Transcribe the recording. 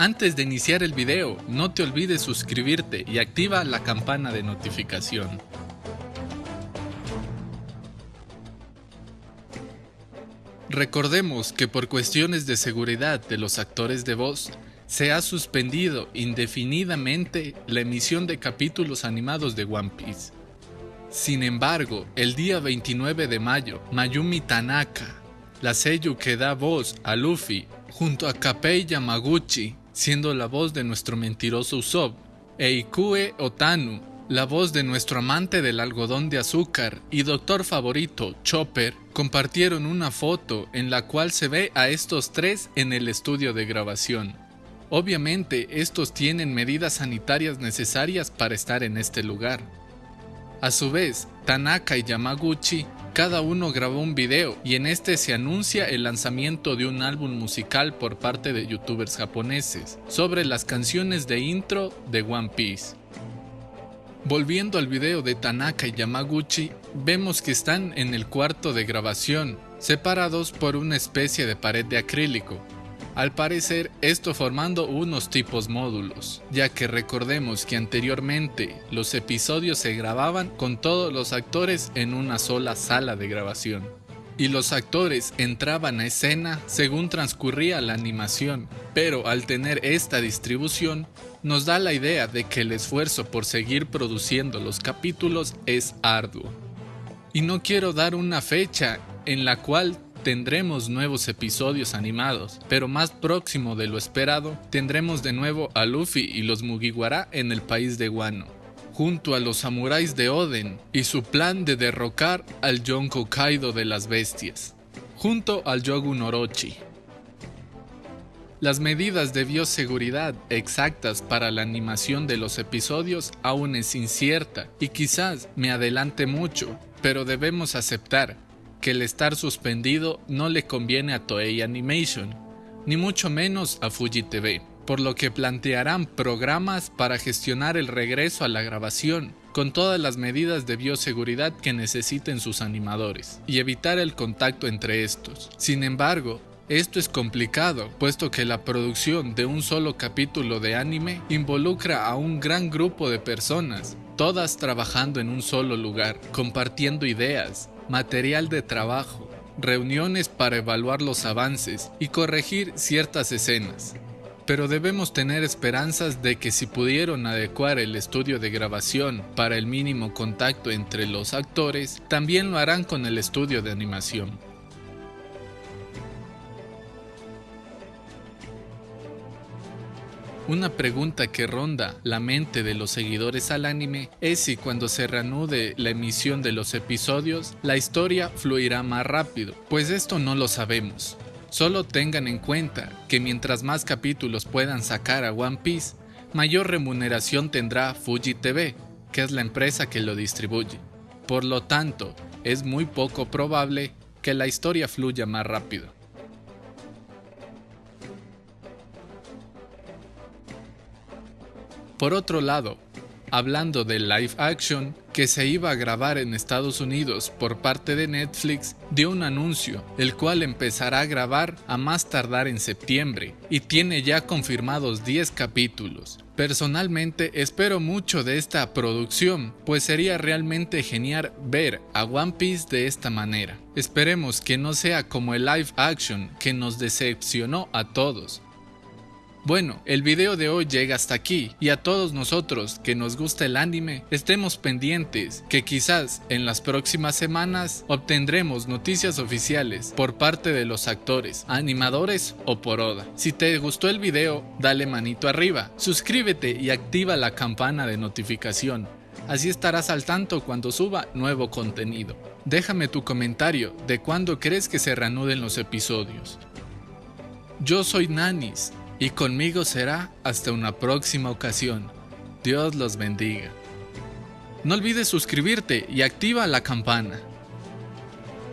Antes de iniciar el video, no te olvides suscribirte y activa la campana de notificación. Recordemos que por cuestiones de seguridad de los actores de voz, se ha suspendido indefinidamente la emisión de capítulos animados de One Piece. Sin embargo, el día 29 de mayo, Mayumi Tanaka, la sello que da voz a Luffy, junto a Kapei Yamaguchi, siendo la voz de nuestro mentiroso Usopp, e Ikue Otanu, la voz de nuestro amante del algodón de azúcar y doctor favorito, Chopper, compartieron una foto en la cual se ve a estos tres en el estudio de grabación. Obviamente, estos tienen medidas sanitarias necesarias para estar en este lugar. A su vez, Tanaka y Yamaguchi cada uno grabó un video y en este se anuncia el lanzamiento de un álbum musical por parte de youtubers japoneses sobre las canciones de intro de One Piece. Volviendo al video de Tanaka y Yamaguchi, vemos que están en el cuarto de grabación, separados por una especie de pared de acrílico, al parecer esto formando unos tipos módulos, ya que recordemos que anteriormente los episodios se grababan con todos los actores en una sola sala de grabación. Y los actores entraban a escena según transcurría la animación, pero al tener esta distribución, nos da la idea de que el esfuerzo por seguir produciendo los capítulos es arduo. Y no quiero dar una fecha en la cual tendremos nuevos episodios animados, pero más próximo de lo esperado, tendremos de nuevo a Luffy y los Mugiwara en el país de Wano, junto a los samuráis de Oden y su plan de derrocar al Yonko Kaido de las bestias, junto al Yogun Orochi. Las medidas de bioseguridad exactas para la animación de los episodios aún es incierta y quizás me adelante mucho, pero debemos aceptar que el estar suspendido no le conviene a Toei Animation, ni mucho menos a Fuji TV, por lo que plantearán programas para gestionar el regreso a la grabación, con todas las medidas de bioseguridad que necesiten sus animadores, y evitar el contacto entre estos. Sin embargo, esto es complicado, puesto que la producción de un solo capítulo de anime involucra a un gran grupo de personas, todas trabajando en un solo lugar, compartiendo ideas, material de trabajo, reuniones para evaluar los avances y corregir ciertas escenas. Pero debemos tener esperanzas de que si pudieron adecuar el estudio de grabación para el mínimo contacto entre los actores, también lo harán con el estudio de animación. Una pregunta que ronda la mente de los seguidores al anime es si cuando se reanude la emisión de los episodios, la historia fluirá más rápido, pues esto no lo sabemos. Solo tengan en cuenta que mientras más capítulos puedan sacar a One Piece, mayor remuneración tendrá Fuji TV, que es la empresa que lo distribuye. Por lo tanto, es muy poco probable que la historia fluya más rápido. Por otro lado, hablando de live action que se iba a grabar en Estados Unidos por parte de Netflix, dio un anuncio, el cual empezará a grabar a más tardar en septiembre y tiene ya confirmados 10 capítulos. Personalmente espero mucho de esta producción, pues sería realmente genial ver a One Piece de esta manera. Esperemos que no sea como el live action que nos decepcionó a todos, bueno, el video de hoy llega hasta aquí y a todos nosotros que nos gusta el anime estemos pendientes que quizás en las próximas semanas obtendremos noticias oficiales por parte de los actores, animadores o por Oda. Si te gustó el video, dale manito arriba, suscríbete y activa la campana de notificación. Así estarás al tanto cuando suba nuevo contenido. Déjame tu comentario de cuándo crees que se reanuden los episodios. Yo soy Nanis y conmigo será hasta una próxima ocasión. Dios los bendiga. No olvides suscribirte y activa la campana.